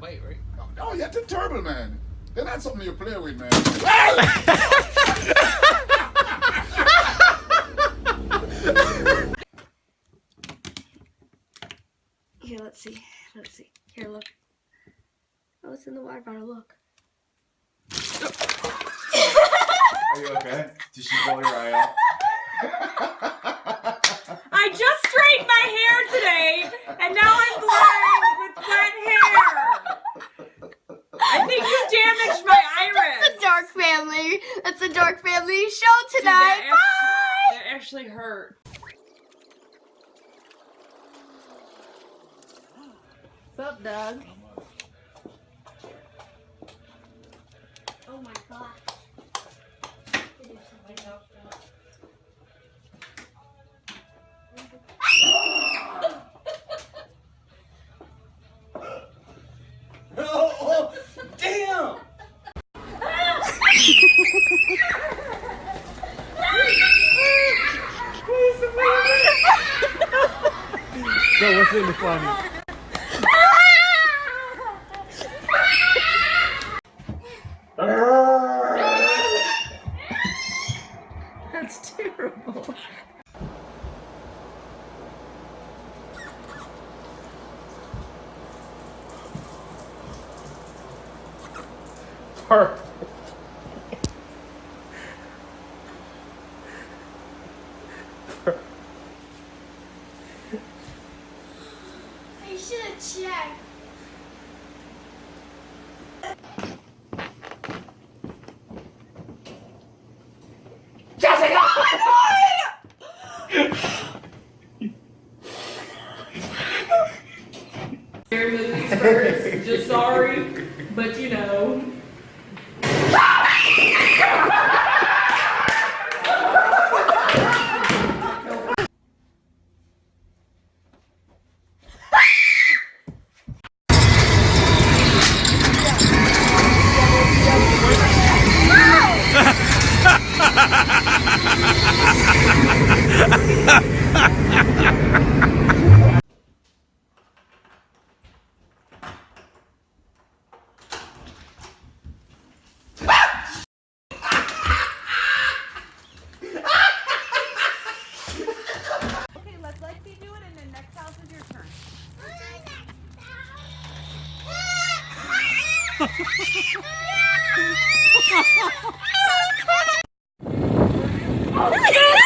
right? Oh, no, you're the terrible, man. They're not something you play with, man. Here, let's see. Let's see. Here, look. Oh, it's in the water bottle. Look. Are you okay? Did she blow your eye out? I just straightened my hair today, and now I'm blind. Family. That's the Dark Family show Dude, tonight. that actually, that actually hurt. What's up, Doug? Oh my god. No, what's in the funny? That's terrible. Perfect. Scary movies first. Just sorry, but you know. Okay, let Lexi do it, and then next house is your turn. I'm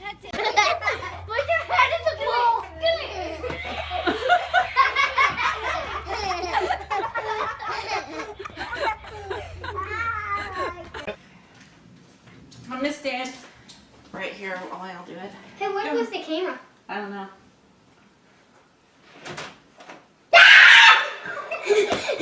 That's it. Put your head in the bowl. I'm gonna stand right here while I'll do it. Hey, where was the camera? I don't know.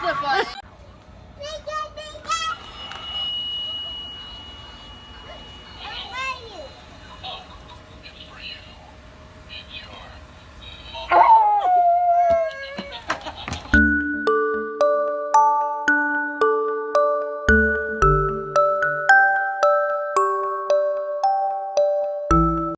slip on